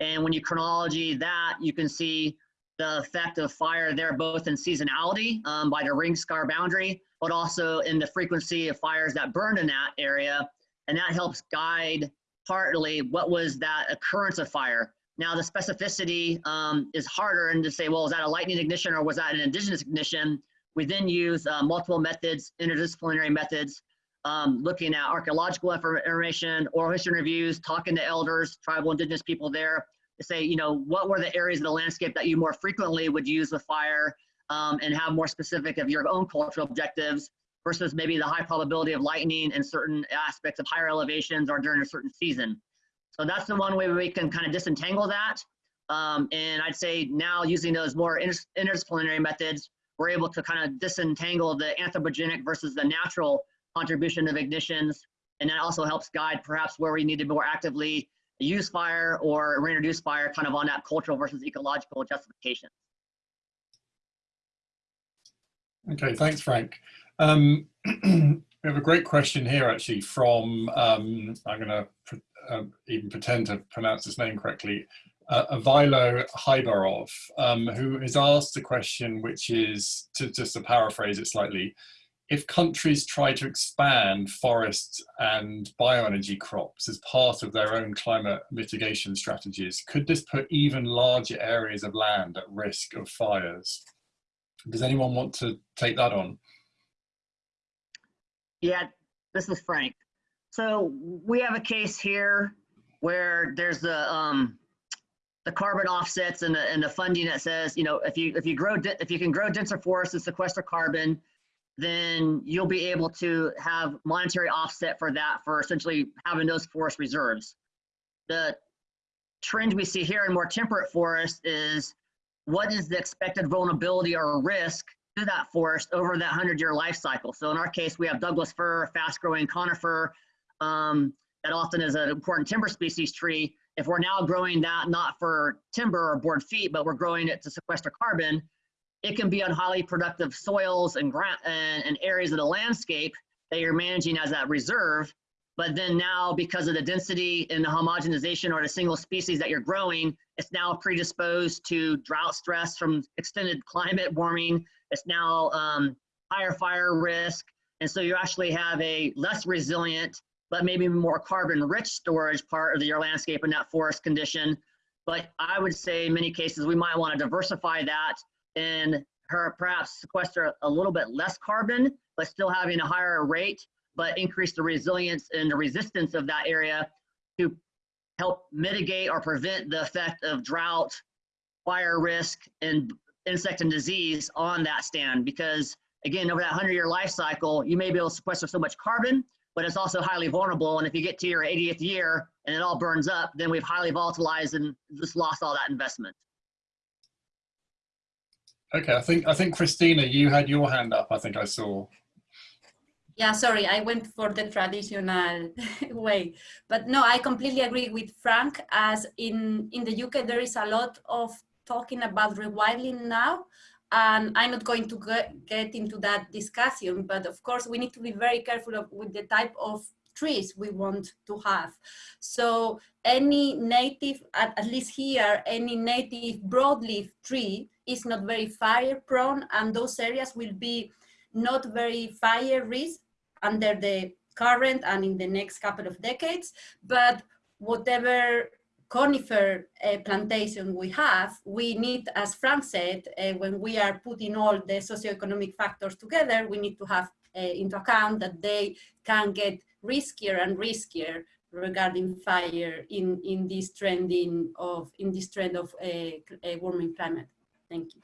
And when you chronology that, you can see the effect of fire there, both in seasonality um, by the ring scar boundary, but also in the frequency of fires that burned in that area. And that helps guide partly what was that occurrence of fire. Now the specificity um, is harder and to say, well, was that a lightning ignition or was that an indigenous ignition? We then use uh, multiple methods, interdisciplinary methods, um, looking at archaeological information, oral history interviews, talking to elders, tribal indigenous people there to say, you know, what were the areas of the landscape that you more frequently would use with fire um, and have more specific of your own cultural objectives versus maybe the high probability of lightning and certain aspects of higher elevations or during a certain season. So that's the one way we can kind of disentangle that. Um, and I'd say now using those more inter interdisciplinary methods, we're able to kind of disentangle the anthropogenic versus the natural contribution of ignitions. And that also helps guide perhaps where we need to more actively use fire or reintroduce fire kind of on that cultural versus ecological justification. Okay, thanks, Frank. Um, we have a great question here actually from, um, I'm going to uh, even pretend to pronounce his name correctly, uh, Avilo Hybarov, um, who has asked a question which is, to, just to paraphrase it slightly, if countries try to expand forests and bioenergy crops as part of their own climate mitigation strategies, could this put even larger areas of land at risk of fires? Does anyone want to take that on? Yeah, this is Frank. So we have a case here where there's the um, the carbon offsets and the and the funding that says you know if you if you grow if you can grow denser forests and sequester carbon, then you'll be able to have monetary offset for that for essentially having those forest reserves. The trend we see here in more temperate forests is what is the expected vulnerability or risk to that forest over that 100 year life cycle. So in our case, we have Douglas fir, fast growing conifer, um, that often is an important timber species tree. If we're now growing that not for timber or board feet, but we're growing it to sequester carbon, it can be on highly productive soils and, and, and areas of the landscape that you're managing as that reserve. But then now, because of the density and the homogenization or the single species that you're growing, it's now predisposed to drought stress from extended climate warming. It's now um, higher fire risk. And so you actually have a less resilient, but maybe more carbon rich storage part of your landscape in that forest condition. But I would say in many cases, we might want to diversify that and her perhaps sequester a little bit less carbon, but still having a higher rate, but increase the resilience and the resistance of that area to help mitigate or prevent the effect of drought, fire risk, and insect and disease on that stand. Because again, over that 100 year life cycle, you may be able to sequester so much carbon, but it's also highly vulnerable. And if you get to your 80th year and it all burns up, then we've highly volatilized and just lost all that investment. Okay, I think I think Cristina, you had your hand up. I think I saw. Yeah, sorry, I went for the traditional way, but no, I completely agree with Frank. As in in the UK, there is a lot of talking about rewilding now, And I'm not going to get, into that discussion, but of course we need to be very careful of, with the type of trees we want to have. So any native, at, at least here, any native broadleaf tree is not very fire prone and those areas will be not very fire risk under the current and in the next couple of decades, but whatever conifer uh, plantation we have, we need, as Frank said, uh, when we are putting all the socioeconomic factors together, we need to have uh, into account that they can get riskier and riskier regarding fire in, in this trending of in this trend of uh, a, a uh, warming climate. Thank you.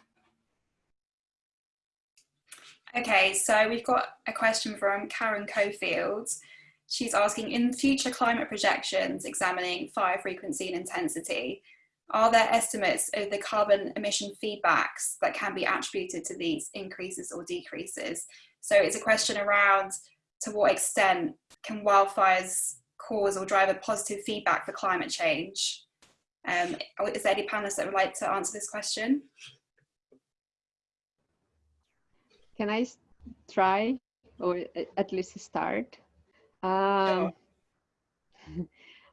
Okay, so we've got a question from Karen Cofield. She's asking, in future climate projections examining fire frequency and intensity, are there estimates of the carbon emission feedbacks that can be attributed to these increases or decreases? So it's a question around to what extent can wildfires cause or drive a positive feedback for climate change? Um, is there any panelists that would like to answer this question? Can I try or at least start? Um,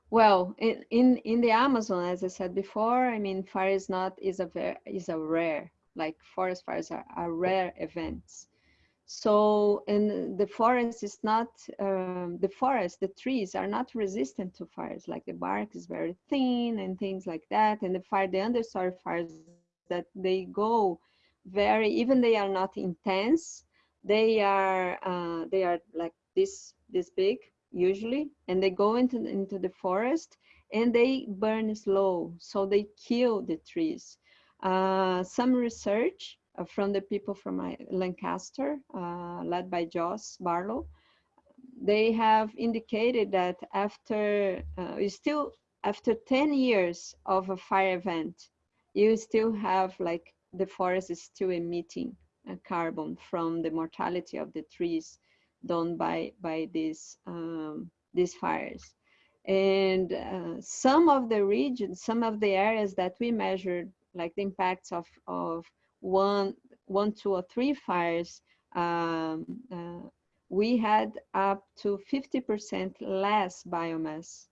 well, in, in in the Amazon, as I said before, I mean, fire is not is a is a rare like forest fires are, are rare events. So, and the forest is not um, the forest. The trees are not resistant to fires. Like the bark is very thin and things like that. And the fire, the understory fires that they go very even they are not intense. They are uh, they are like this this big usually and they go into into the forest and they burn slow so they kill the trees uh, some research from the people from lancaster uh, led by jos barlow. They have indicated that after uh, still after 10 years of a fire event you still have like the forest is still emitting uh, carbon from the mortality of the trees done by by these um, these fires. And uh, some of the regions some of the areas that we measured like the impacts of of one one two or three fires um, uh, we had up to 50% less biomass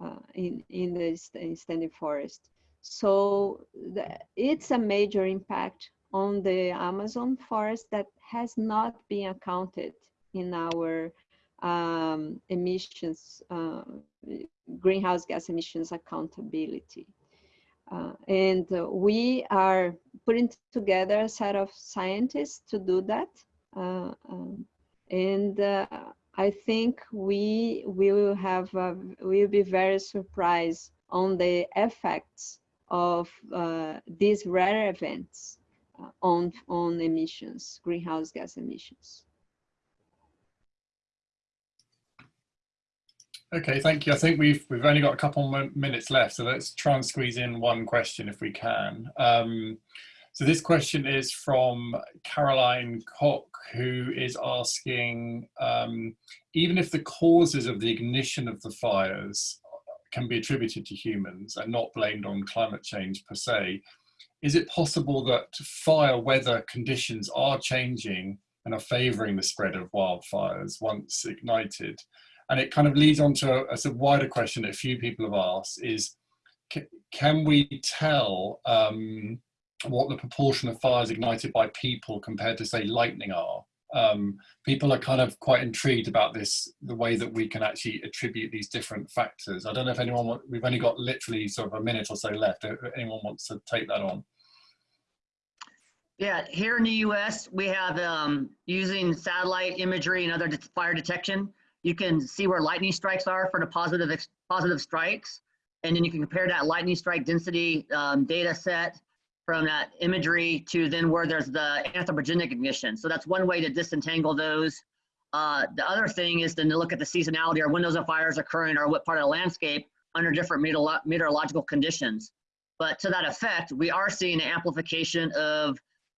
uh, in in the standing forest so the, it's a major impact on the amazon forest that has not been accounted in our um, emissions, uh, greenhouse gas emissions accountability. Uh, and uh, we are putting together a set of scientists to do that. Uh, um, and uh, I think we will have, we'll be very surprised on the effects of uh, these rare events on, on emissions, greenhouse gas emissions. Okay, thank you. I think we've we've only got a couple minutes left, so let's try and squeeze in one question if we can. Um, so this question is from Caroline Koch, who is asking, um, even if the causes of the ignition of the fires can be attributed to humans and not blamed on climate change per se, is it possible that fire weather conditions are changing and are favouring the spread of wildfires once ignited? And it kind of leads on to a, a sort of wider question that a few people have asked is can we tell um, what the proportion of fires ignited by people compared to say lightning are? Um, people are kind of quite intrigued about this the way that we can actually attribute these different factors. I don't know if anyone we've only got literally sort of a minute or so left. If anyone wants to take that on? Yeah here in the us we have um, using satellite imagery and other fire detection you can see where lightning strikes are for the positive positive strikes. And then you can compare that lightning strike density um, data set from that imagery to then where there's the anthropogenic ignition. So that's one way to disentangle those. Uh, the other thing is then to look at the seasonality or when those fires occurring or what part of the landscape under different meteorolo meteorological conditions. But to that effect, we are seeing an amplification of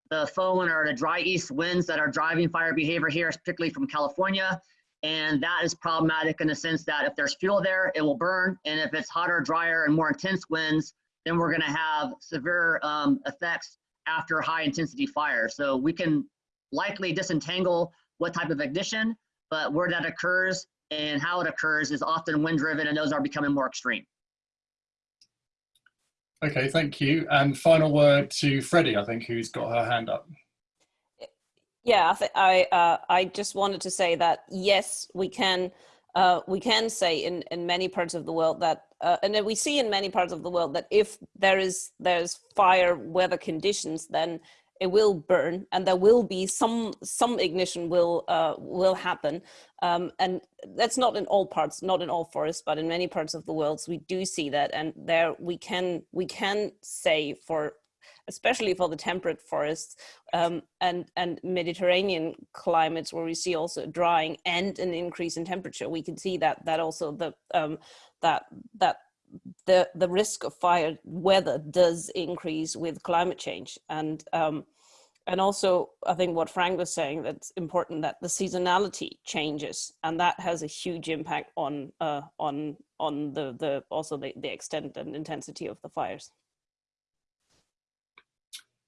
the Foehn or the dry east winds that are driving fire behavior here, particularly from California. And that is problematic in the sense that if there's fuel there, it will burn. And if it's hotter, drier, and more intense winds, then we're going to have severe um, effects after high intensity fire. So we can likely disentangle what type of ignition, but where that occurs and how it occurs is often wind driven and those are becoming more extreme. Okay, thank you. And final word to Freddie, I think, who's got her hand up. Yeah, I, I, uh, I just wanted to say that yes, we can uh, we can say in, in many parts of the world that, uh, and we see in many parts of the world that if there is there's fire weather conditions, then it will burn and there will be some some ignition will uh, will happen. Um, and that's not in all parts not in all forests but in many parts of the world so we do see that and there we can we can say for especially for the temperate forests um, and and Mediterranean climates where we see also drying and an increase in temperature we can see that that also the um, that that the the risk of fire weather does increase with climate change and um, and also I think what Frank was saying that's important that the seasonality changes and that has a huge impact on uh, on on the the also the, the extent and intensity of the fires.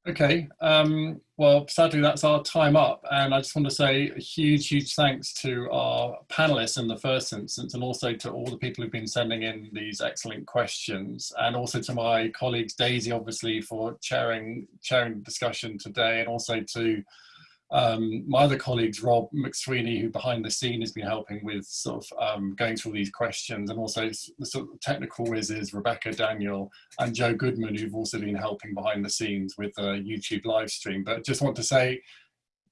Okay, um, well, sadly, that's our time up. And I just want to say a huge, huge thanks to our panelists in the first instance, and also to all the people who've been sending in these excellent questions, and also to my colleagues, Daisy, obviously, for chairing, chairing the discussion today, and also to um, my other colleagues, Rob McSweeney, who behind the scene has been helping with sort of um, going through these questions, and also the sort of technical whizzes, Rebecca Daniel and Joe Goodman, who've also been helping behind the scenes with the YouTube live stream. But just want to say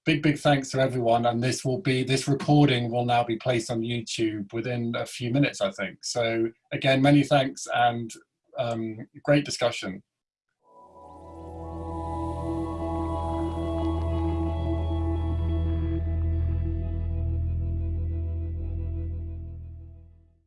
big, big thanks to everyone. And this will be, this recording will now be placed on YouTube within a few minutes, I think. So again, many thanks and um, great discussion.